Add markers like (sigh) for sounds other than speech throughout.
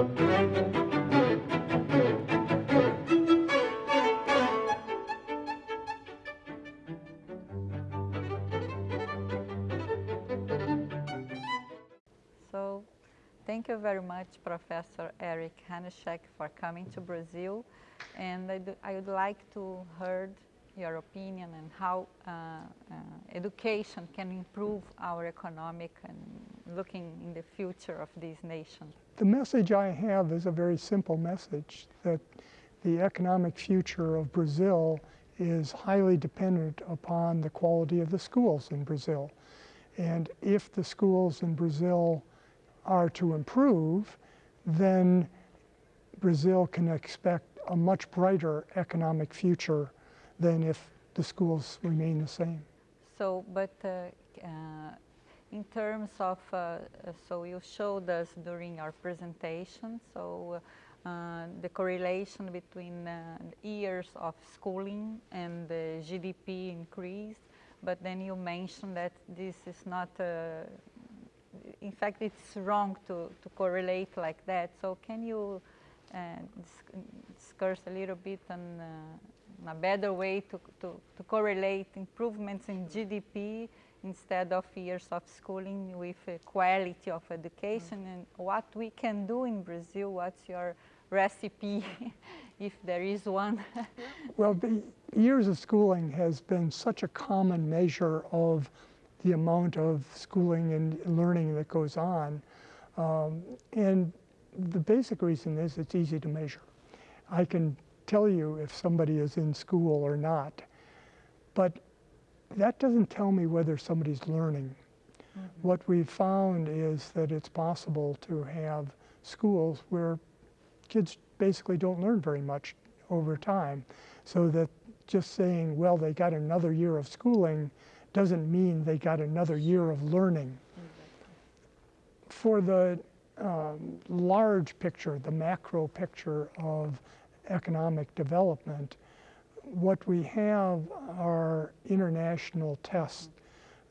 So, thank you very much, Professor Eric Hanushek, for coming to Brazil. And I, do, I would like to hear your opinion and how uh, uh, education can improve our economic and looking in the future of this nation. The message I have is a very simple message that the economic future of Brazil is highly dependent upon the quality of the schools in Brazil. And if the schools in Brazil are to improve, then Brazil can expect a much brighter economic future than if the schools remain the same. So, but uh, uh, in terms of, uh, uh so you showed us during our presentation, so uh, the correlation between years of schooling and the GDP increase, but then you mentioned that this is not in fact, it's wrong to, to correlate like that. So can you uh, discuss a little bit on uh, a better way to, to, to, correlate improvements in GDP instead of years of schooling with uh, quality of education mm -hmm. and what we can do in Brazil, what's your recipe, (laughs) if there is one? (laughs) well, the years of schooling has been such a common measure of the amount of schooling and learning that goes on. Um, and the basic reason is it's easy to measure. I can tell you if somebody is in school or not, but that doesn't tell me whether somebody's learning. Mm -hmm. What we've found is that it's possible to have schools where kids basically don't learn very much over time, so that just saying, well, they got another year of schooling doesn't mean they got another year of learning. For the um, large picture, the macro picture of economic development, what we have are international tests.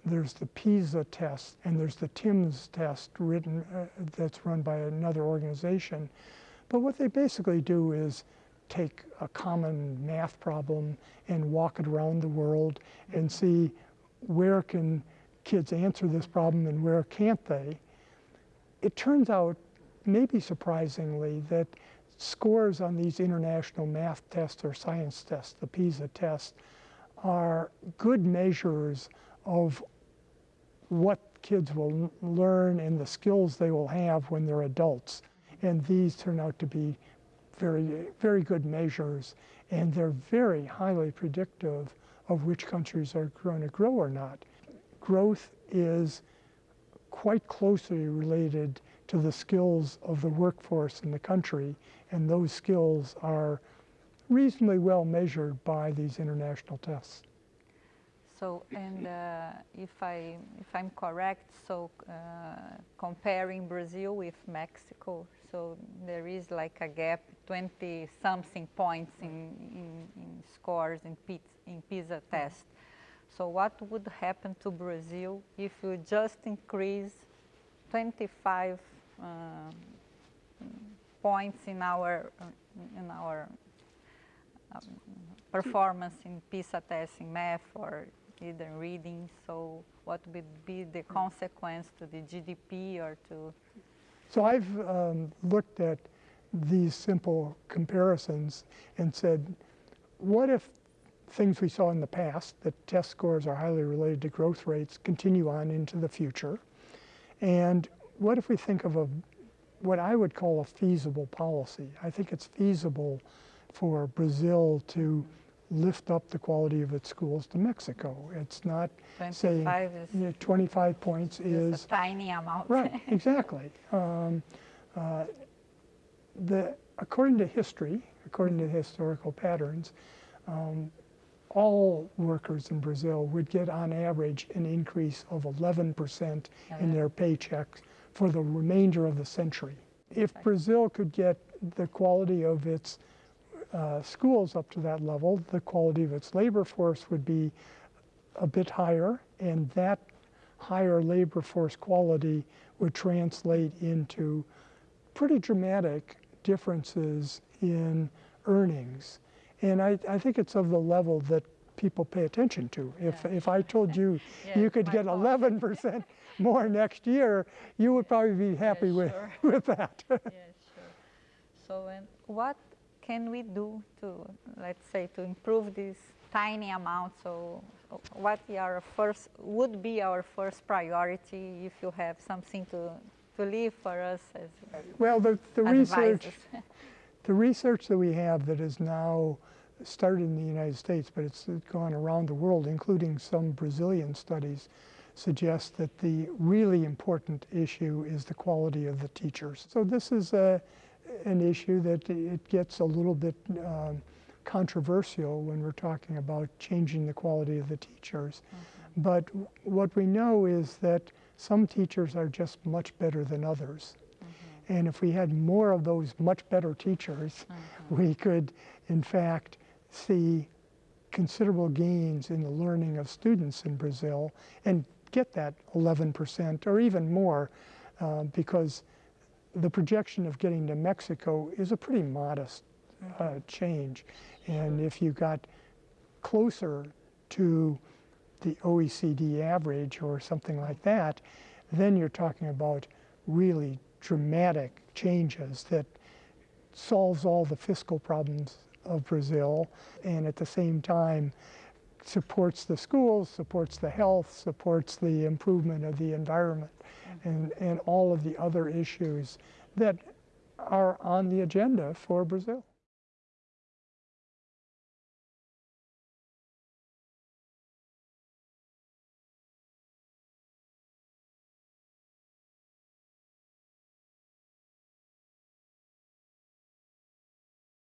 There's the PISA test and there's the TIMSS test written, uh, that's run by another organization. But what they basically do is take a common math problem and walk it around the world and see where can kids answer this problem and where can't they? It turns out, maybe surprisingly, that scores on these international math tests or science tests, the PISA test, are good measures of what kids will learn and the skills they will have when they're adults. And these turn out to be very, very good measures, and they're very highly predictive of which countries are going to grow or not. Growth is quite closely related to the skills of the workforce in the country, and those skills are reasonably well measured by these international tests. So, and uh, if, I, if I'm correct, so uh, comparing Brazil with Mexico, so there is like a gap, 20 something points in, in, in scores in, in PISA test. So what would happen to Brazil if you just increase 25 uh, points in our, in our um, performance in PISA testing, math or either reading. So what would be the consequence to the GDP or to so I've um, looked at these simple comparisons and said, what if things we saw in the past, that test scores are highly related to growth rates, continue on into the future? And what if we think of a, what I would call a feasible policy? I think it's feasible for Brazil to lift up the quality of its schools to Mexico. It's not saying is, you know, 25 points is, a tiny amount. right, exactly. Um, uh, the, according to history, according to historical patterns, um, all workers in Brazil would get on average an increase of 11% in their paychecks for the remainder of the century. If Brazil could get the quality of its uh, schools up to that level, the quality of its labor force would be a bit higher, and that higher labor force quality would translate into pretty dramatic differences in earnings. And I, I think it's of the level that people pay attention to. If, Yeah. if I told you (laughs) you could get 11% (laughs) more next year, you would probably be happy Yeah, with, sure. (laughs) with that. yeah, sure. So, and what can we do to, let's say, to improve this tiny amount? So, what our first would be our first priority if you have something to to leave for us as well, the, the research, the research that we have that is now started in the United States, but it's gone around the world, including some Brazilian studies, suggests that the really important issue is the quality of the teachers. So this is a, an issue that it gets a little bit um, controversial when we're talking about changing the quality of the teachers. Mm-hmm. But what we know is that some teachers are just much better than others. Mm-hmm. And if we had more of those much better teachers, mm-hmm. we could, in fact, see considerable gains in the learning of students in Brazil and get that 11% or even more uh, because the projection of getting to Mexico is a pretty modest uh, change. And if you got closer to the OECD average or something like that, then you're talking about really dramatic changes that solves all the fiscal problems of Brazil and at the same time supports the schools, supports the health, supports the improvement of the environment and, and all of the other issues that are on the agenda for Brazil.